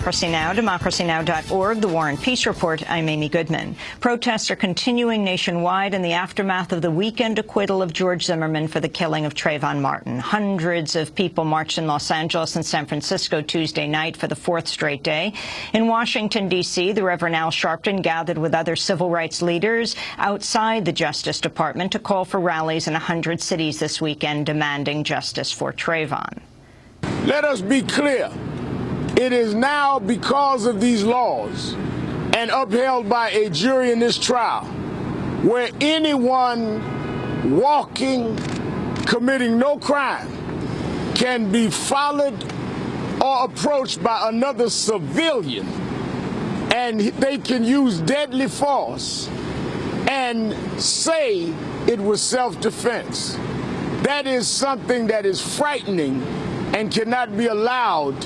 Democracy Now!, democracynow.org, The War and Peace Report. I'm Amy Goodman. Protests are continuing nationwide in the aftermath of the weekend acquittal of George Zimmerman for the killing of Trayvon Martin. Hundreds of people marched in Los Angeles and San Francisco Tuesday night for the fourth straight day. In Washington, D.C., the Reverend Al Sharpton gathered with other civil rights leaders outside the Justice Department to call for rallies in 100 cities this weekend demanding justice for Trayvon. Let us be clear. It is now because of these laws and upheld by a jury in this trial where anyone walking, committing no crime, can be followed or approached by another civilian and they can use deadly force and say it was self-defense. That is something that is frightening and cannot be allowed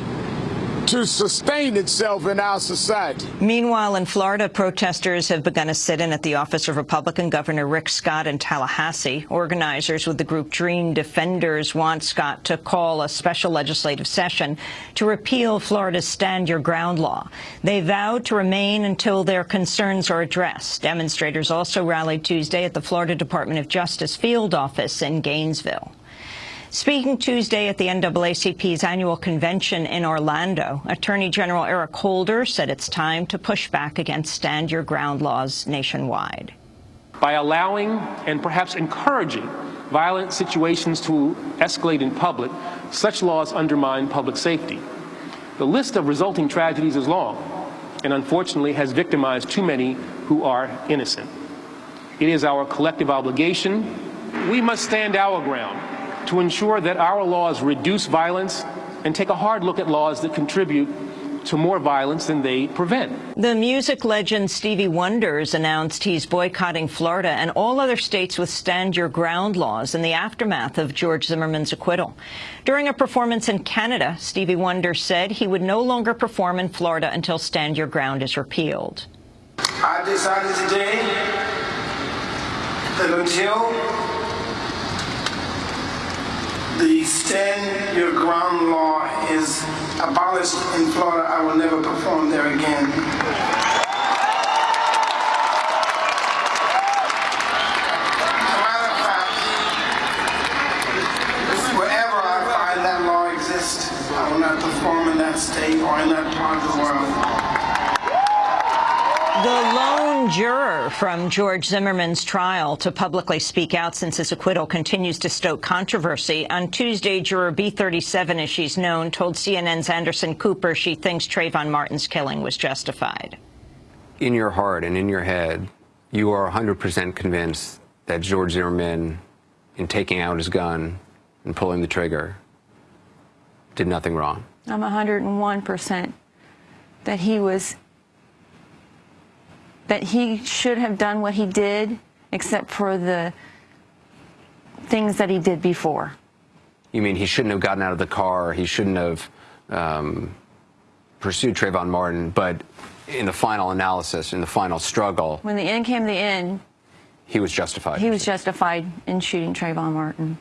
to sustain itself in our society. Meanwhile, in Florida, protesters have begun a sit-in at the office of Republican Governor Rick Scott in Tallahassee. Organizers with the group Dream Defenders want Scott to call a special legislative session to repeal Florida's Stand Your Ground law. They vowed to remain until their concerns are addressed. Demonstrators also rallied Tuesday at the Florida Department of Justice field office in Gainesville. Speaking Tuesday at the NAACP's annual convention in Orlando, Attorney General Eric Holder said it's time to push back against stand your ground laws nationwide. By allowing and perhaps encouraging violent situations to escalate in public, such laws undermine public safety. The list of resulting tragedies is long and unfortunately has victimized too many who are innocent. It is our collective obligation. We must stand our ground to ensure that our laws reduce violence and take a hard look at laws that contribute to more violence than they prevent. The music legend Stevie Wonders announced he's boycotting Florida and all other states with stand your ground laws in the aftermath of George Zimmerman's acquittal. During a performance in Canada, Stevie Wonder said he would no longer perform in Florida until stand your ground is repealed. I decided today that until the stand your ground law is abolished in Florida, I will never perform there again. wherever I find that law exists, I will not perform in that state or in that part of the world. The lone juror from George Zimmerman's trial to publicly speak out since his acquittal continues to stoke controversy. On Tuesday, juror B37, as she's known, told CNN's Anderson Cooper she thinks Trayvon Martin's killing was justified. In your heart and in your head, you are 100% convinced that George Zimmerman, in taking out his gun and pulling the trigger, did nothing wrong. I'm 101% that he was that he should have done what he did, except for the things that he did before. You mean he shouldn't have gotten out of the car, he shouldn't have um, pursued Trayvon Martin, but in the final analysis, in the final struggle... When the end came the end... He was justified. He was justified in shooting Trayvon Martin.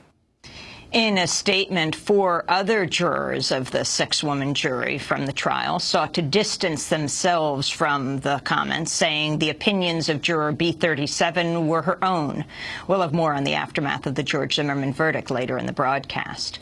In a statement, four other jurors of the six-woman jury from the trial sought to distance themselves from the comments, saying the opinions of juror B37 were her own. We'll have more on the aftermath of the George Zimmerman verdict later in the broadcast.